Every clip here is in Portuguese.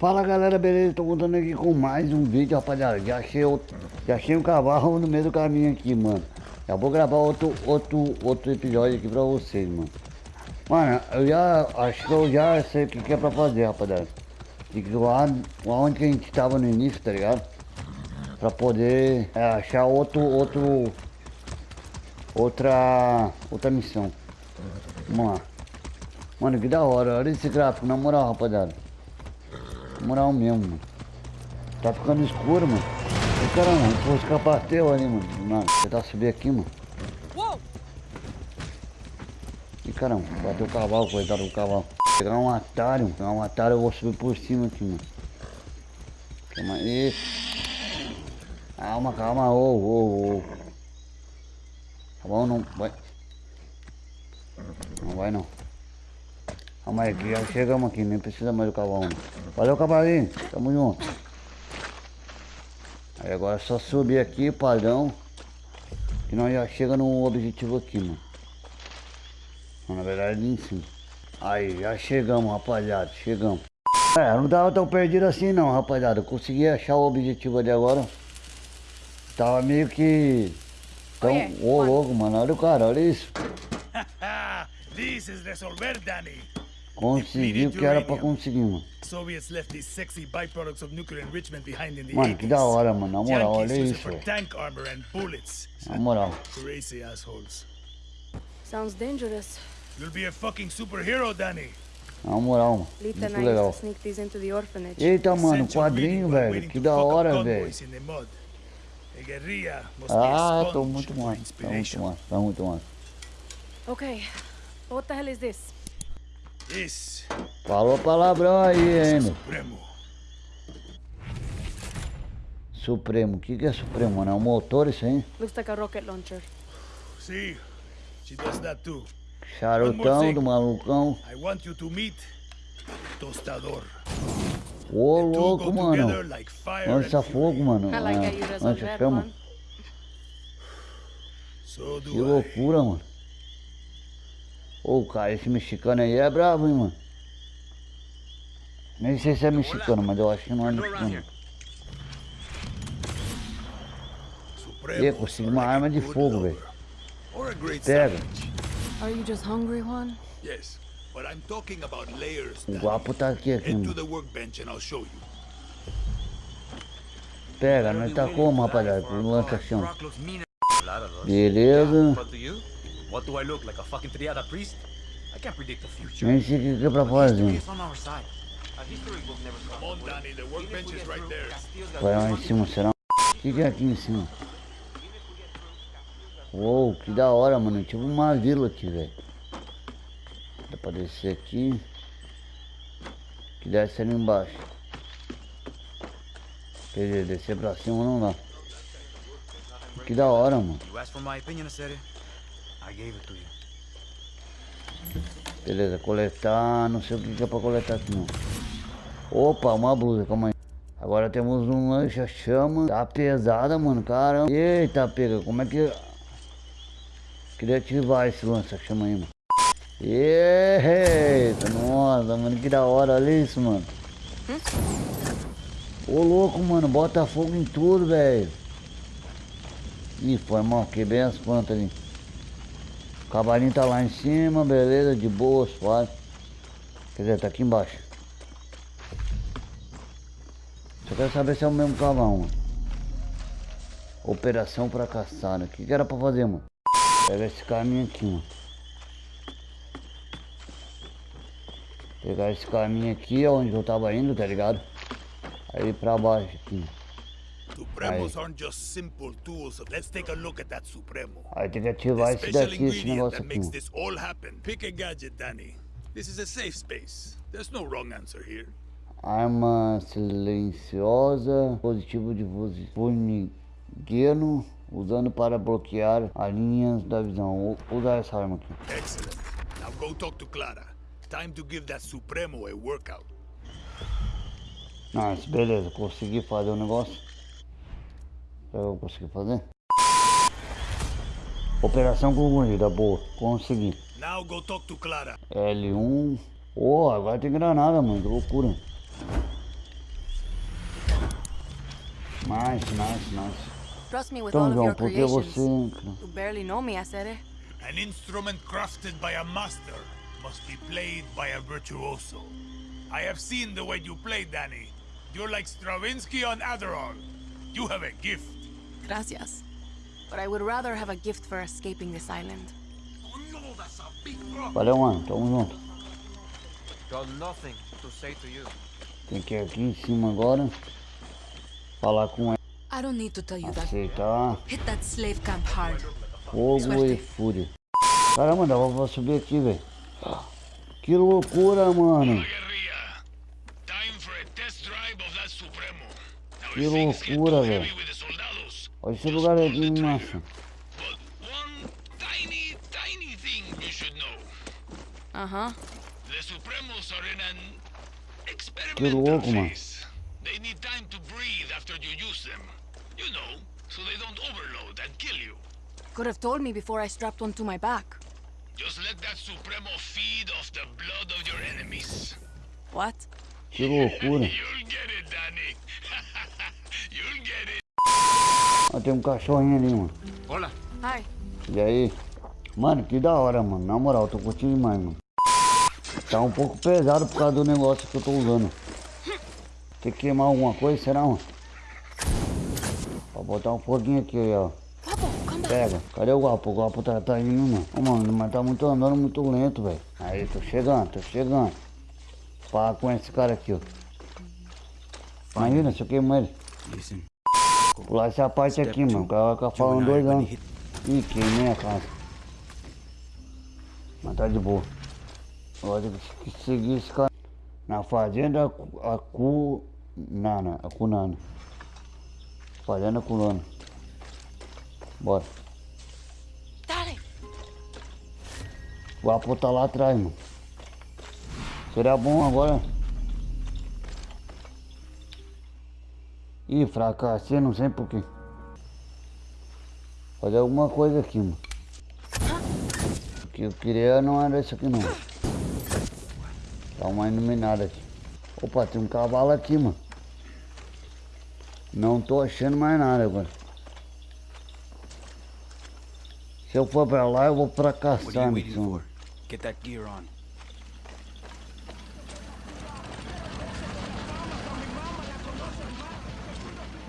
Fala galera, beleza? Tô contando aqui com mais um vídeo, rapaziada. Já achei, outro, já achei um cavalo no meio do caminho aqui, mano. Já vou gravar outro, outro, outro episódio aqui pra vocês, mano. Mano, eu já acho que eu já sei o que, que é pra fazer, rapaziada. E que lá onde que a gente tava no início, tá ligado? Pra poder é, achar outro, outro, outra, outra missão. Vamos lá. Mano, que da hora, olha esse gráfico, na moral, rapaziada. Moral mesmo, mano. Tá ficando escuro, mano. Ô, caramba, pô, escapateu ali, mano. Mano, tentar subir aqui, mano. Ih, caramba, bateu o cavalo, coitado do cavalo. Pegar um atalho, pegar um atalho, eu vou subir por cima aqui, mano. Calma aí. Calma, calma, ô, ô, ô. Tá bom, não vai. Não vai não. Calma aí, que já chegamos aqui, nem precisa mais do cavalo. Valeu, cavalinho. Tamo junto. Aí agora é só subir aqui, padrão. E nós já chega no objetivo aqui, mano. Na verdade, ali em cima. Aí, já chegamos, rapaziada. Chegamos. É, não tava tão perdido assim não, rapaziada. Eu consegui achar o objetivo ali agora. Tava meio que... Tão... Ô, oh, louco, mano. Olha o cara, olha isso. This is resolver, Danny. Consegui o que era pra conseguir, mano. Soviets left these sexy byproducts of nuclear enrichment behind in the Mano, que 80s. da hora, mano. Na moral, olha isso, it for velho. tank armor and bullets. Na moral. Crazy assholes. Sounds dangerous. You'll be a fucking superhero, Danny. Na moral, mano. Muito legal. to sneak these into the orphanage. Eita, mano, quadrinho, velho. Que da hora, velho. in the mud. A guerrilla must be Ah, a tô muito massa. Tá muito massa. Tá muito massa. Okay, what the hell is this? This Falou palavrão aí ainda. Supremo. Supremo. O que, que é Supremo, mano? É um motor isso aí? Looks like a rocket launcher. See, she does that too. Charutão do malucão. I want you to meet Tostador. Ô, louco, mano. like Lança fogo, mano. I like you Lança chama. So Que I. loucura, mano. Ô, cara, esse mexicano aí é bravo, hein, mano. Nem sei se é mexicano, mas eu acho que não é mexicano. Ih, consegui uma arma de fogo, velho. Or a great Pega. savage. Are you just hungry, Juan? Yes, but I'm talking about layers. O guapo tá aqui, aqui, mano. the workbench and I'll show you. Pega, nós tá como, rapaziada? Lot of those. Beleza. What do I look like? A fucking triada priest? I can't predict the future. O que que é pra History fazer. is on our side. A history book never stops. Come on, Danny, the workbench is right there. Vai lá em cima, será? O que, que é aqui em cima? Uou, que da hora, mano. Tipo uma vila aqui, velho. Dá pra descer aqui. Que desce ali embaixo. Quer dizer, descer pra cima não dá. Que da hora, mano. I gave it to you. Beleza, coletar. Não sei o que é pra coletar aqui não. Opa, uma blusa, calma aí. Agora temos um lancha-chama. Tá pesada, mano. Caramba. Eita, pega. Como é que. Queria ativar esse lança-chama aí, mano. Eita, nossa, mano. Que da hora. Olha isso, mano. Ô, louco, mano. Bota fogo em tudo, velho. Ih, foi mal. Quebrei as plantas ali. O cavalinho tá lá em cima, beleza, de boa, suave. Quer dizer, tá aqui embaixo. Só quero saber se é o mesmo cavalo, mano. Operação fracassada. O que, que era pra fazer, mano? Pega esse caminho aqui, mano. Pegar esse caminho aqui, onde eu tava indo, tá ligado? Aí pra baixo aqui. Supremos aren't just simple tools. Let's take a look at that Supremo. Aí The ativar esse special daqui, esse negócio aqui, this all happen. Pick a gadget, Danny. This is a safe space. There's no wrong answer here. Arma silenciosa, positivo de voz- formigueiro, usando para bloquear as linhas da visão. Vou usar essa arma aqui. Excellent. Now go talk to Clara. Time to give that Supremo a workout. Nice, beleza, consegui fazer o negócio. Que eu consegui fazer? Operação concluída, boa, consegui. Now go talk to Clara. L1. Oh, agora tem granada, mano, que loucura. Nice, nice, nice. Trust me with Então, all of João, your por que você... You barely know me, Acere. An instrument crafted by a master must be played by a virtuoso. I have seen the way you play, Danny. You're like Stravinsky on Adderall. You have a gift. Gracias. But I would rather have a gift for escaping this island. Valeu, mano. Tamo junto. Got nothing to say to you. Tem que ir aqui em cima agora. Falar com ela. I don't need to tell you that. Aceitar. Hit that slave camp hard. Fogo e fúria. Caramba, dá pra subir aqui, velho. Que loucura, mano. Guerrilla, time for a test drive of that Supremo. Now, Que loucura, velho. Heavy with the soldados, Olha esse lugar aqui, massa. but one tiny, tiny thing you should know. Uh huh. The Supremos are in an Que experimental louco, mano. phase. They need time to breathe after you use them. You know, so they don't overload and kill you. Could have told me before I strapped one to my back. Just let that Supremo feed off the blood of your enemies. What? Que loucura. Ó, tem um cachorrinho ali, mano. Hola. Hi. E aí? Mano, que da hora, mano. Na moral, tô curtindo demais, mano. Tá um pouco pesado por causa do negócio que eu tô usando. Tem que queimar alguma coisa, será, mano? Vou botar um foguinho aqui, ó. Back. Pega. Cadê o guapo? O guapo tá, tá indo, mano. Ô, mano, mas tá muito andando muito lento, velho. Aí, tô chegando, tô chegando. Pá com esse cara aqui, ó. Imagina se eu queimo ele. Listen, Pular essa parte aqui, mano. O cara vai ficar falando dois anos. Ih, queimei a casa. Mas tá de boa. Agora tem que seguir esse cara. Na fazenda Acunana. Acunana. Fazenda Acunana. Bora. Dale. O Apo tá lá atrás, mano. Seria bom agora. Ih, fracassei, não sei porquê. Fazer alguma coisa aqui, mano. O que eu queria não era isso aqui não. Dá uma iluminada aqui. Opa, tem um cavalo aqui, mano. Não tô achando mais nada agora. Se eu for pra lá, eu vou fracassar, mano. for? Get that gear on.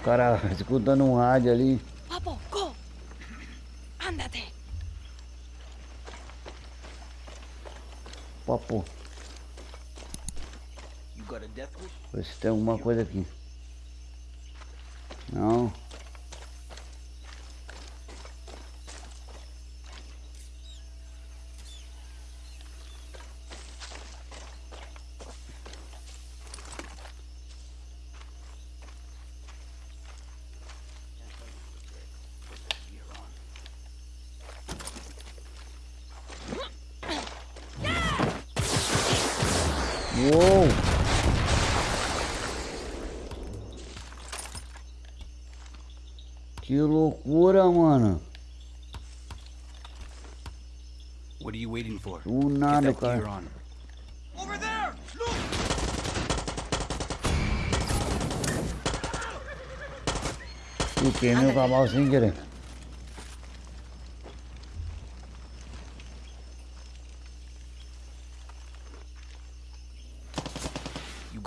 O cara escutando um rádio ali. Papo, go. Ándate. Papo, You got a death wish? ver se tem alguma coisa aqui. Não. Uou! Que loucura, mano. What are you waiting for? Do Get nada, cara. on. Over there! Look! Queimei o cavalo sem querer.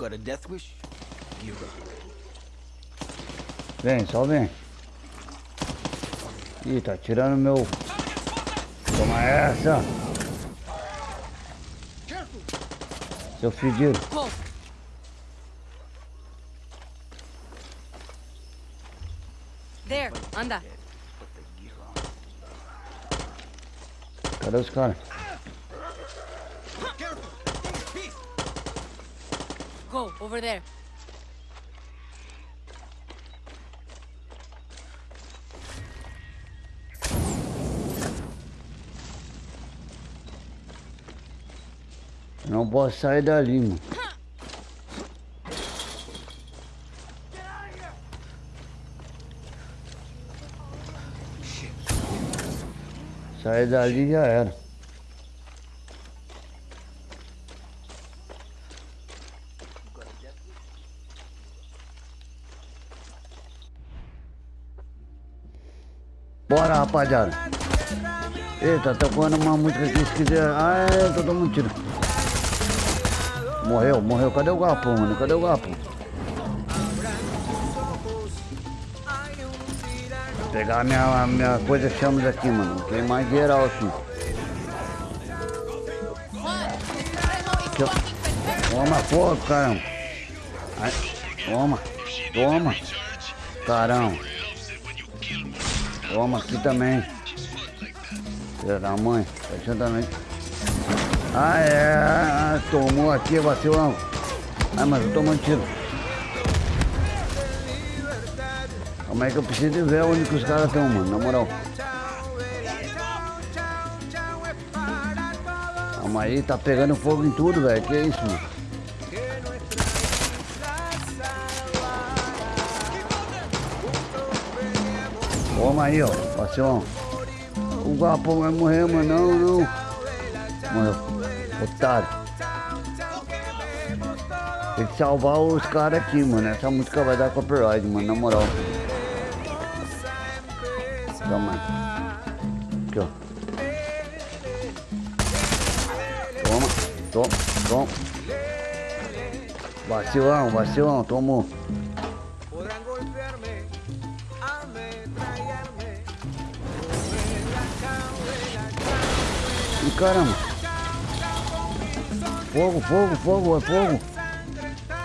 Got a death wish? Gear up. Vem, só vem. Ih, tá tirando meu. Toma essa! Seu fedido. There, anda. Cadê os caras? Go, over there. Eu não posso sair dali, mano. Sair dali já era. Bora, rapaziada. Eita, tocando uma música aqui, se quiser. Ah, é, tô tomando tiro. Morreu, morreu. Cadê o gapo, mano? Cadê o gapo? Pegar minha, minha coisa chamas aqui, mano. Tem mais geral aqui. Ó. Toma fogo, caramba. Toma, toma. Caramba. Toma aqui também. Filha da mãe, tá também. Ah, é, tomou aqui, vacilão. Ah, mas eu tô tomando tiro. Como é que eu preciso ver onde que os caras estão, mano, na moral. Calma aí, tá pegando fogo em tudo, velho. Que isso, mano? Toma aí, ó, vacilão. O guapo vai morrer, mano. Não, não. Morreu. Otário. Tem que salvar os caras aqui, mano. Essa música vai dar copyright, mano, na moral. Aí. Aqui, ó. Toma, toma, toma. Vacilão, vacilão, tomou. Caramba. Fogo, fogo, fogo, é fogo.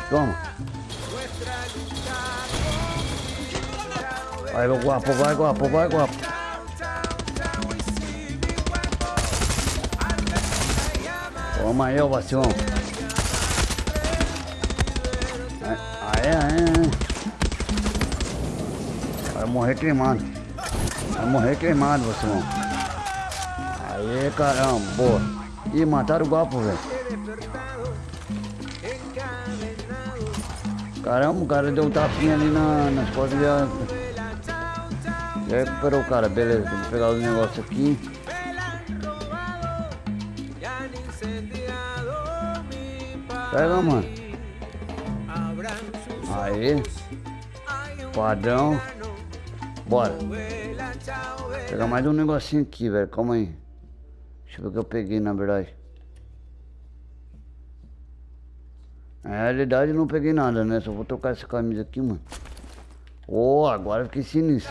Toma. Vai, guapo, vai, guapo, vai, guapo. Toma aí, ô vacilão. Aê, aê. Vai morrer queimado. Vai morrer queimado, vacilão. Aê, caramba, boa. Ih, mataram o guapo, velho. Caramba, o cara deu um tapinha ali na, nas costas e já... Já recuperou o cara, beleza. Vamos pegar os negócios aqui. Pega, mano. Aí. Padrão. Bora. Pegar mais um negocinho aqui, velho. Calma aí. Deixa eu ver o que eu peguei, na verdade. Na realidade, não peguei nada, né? Só vou trocar essa camisa aqui, mano. Oh, agora fiquei sinistro.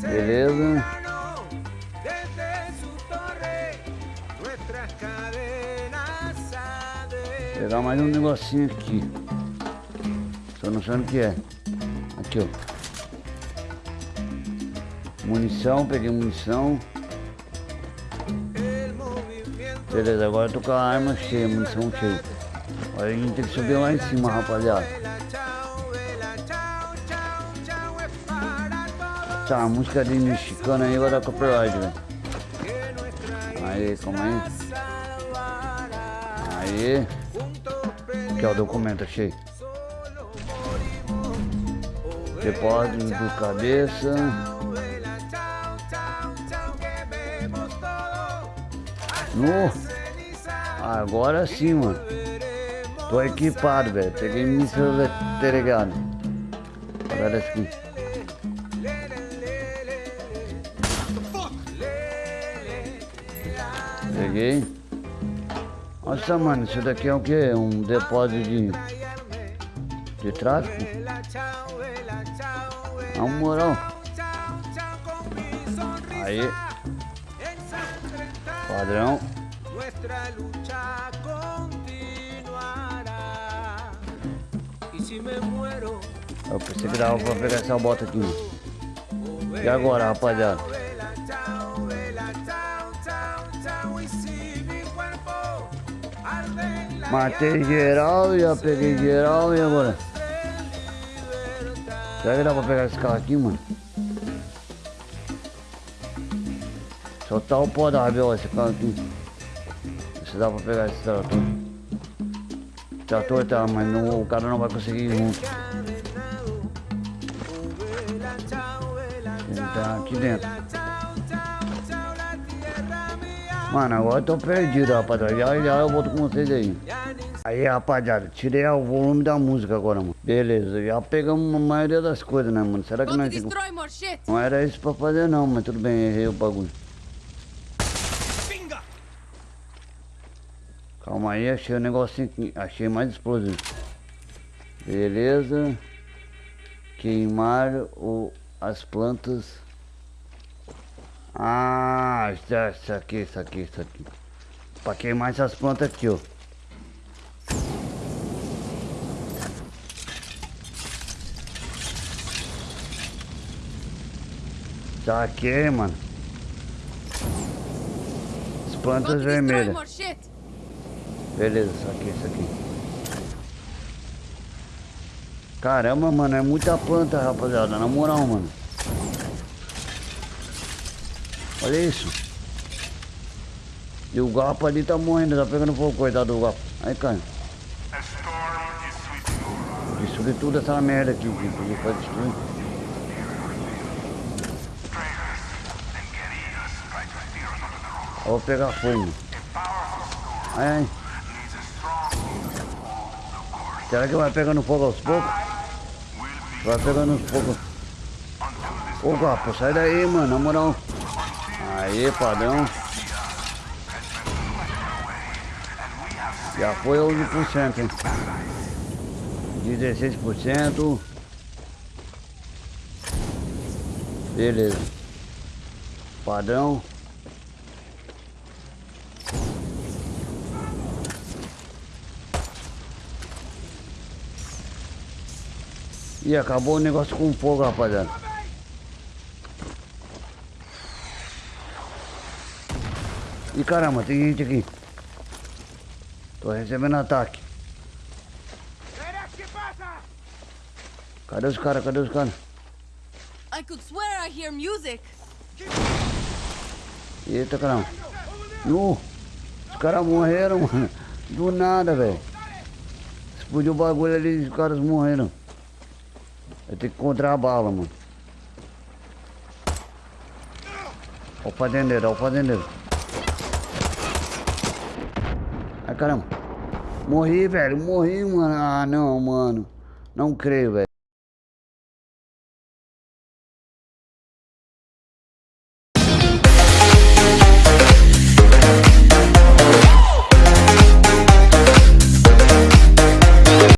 Beleza. Pegar mais um negocinho aqui. Só não sei o que é. Aqui, ó. Munição, peguei munição. Beleza, agora eu tô com a arma cheia, munição cheia. Agora a gente tem que subir lá em cima, rapaziada. Tá, a música de mexicana aí vai dar copyright, velho. Aí, calma aí. Aí. Aqui, ó, o documento, achei. Depósito do cabeça. No. Agora sim, mano. Tô equipado, velho. Peguei míssil ligado. Agora aqui. Peguei. Nossa, mano, isso daqui é o que? Um depósito de, de tráfico? Na moral. Aí. Padrão. Eu pensei que dava pra pegar essa bota aqui. E agora, rapaziada? Matei geral, já peguei geral e agora? Será que dá pra pegar esse carro aqui, mano? Só tá o pó da rabiola esse carro aqui. Dá pra pegar esse trator. O trator tá, mas não, o cara não vai conseguir ir junto. Ele tá aqui dentro. Mano, agora eu tô perdido, rapaziada. Já já eu volto com vocês aí. Aí, rapaziada, tirei o volume da música agora, mano. Beleza, já pegamos a maioria das coisas, né, mano? Será que nós... shit! Não era isso pra fazer não, mas tudo bem, errei o bagulho. Calma aí, achei o negocinho aqui. Achei mais explosivo. Beleza. Queimar o, as plantas. Ah, isso, aqui, isso aqui, isso aqui. Pra queimar essas plantas aqui, ó. Saquei, mano. As plantas vermelhas. Beleza, isso aqui, isso aqui. Caramba, mano, é muita planta, rapaziada. Na moral, mano. Olha isso. E o gapo ali tá morrendo, tá pegando fogo, coitado do gapo. Aí, cara. Destruir tudo essa merda aqui, que pode destruir. Eu vou pegar fogo. Ai, ai. Será que vai pegando fogo aos poucos? Vai pegando aos poucos. Ô gapo, sai daí, mano, na moral. Aí, padrão. Já foi 11%, hein? 16%. Beleza. Padrão. E acabou o negócio com fogo, rapaziada. E caramba, tem gente aqui. Tô recebendo ataque. Cadê os caras? Cadê os caras? I could swear I hear music! Eita caramba. Nu! Os caras morreram, mano. Do nada, velho. Explodiu o bagulho ali e os caras morreram. Eu tenho que encontrar a bala, mano. Ó o fazendeiro, ó o fazendeiro. Ai caramba. Morri, velho. Morri, mano. Ah não, mano. Não creio, velho.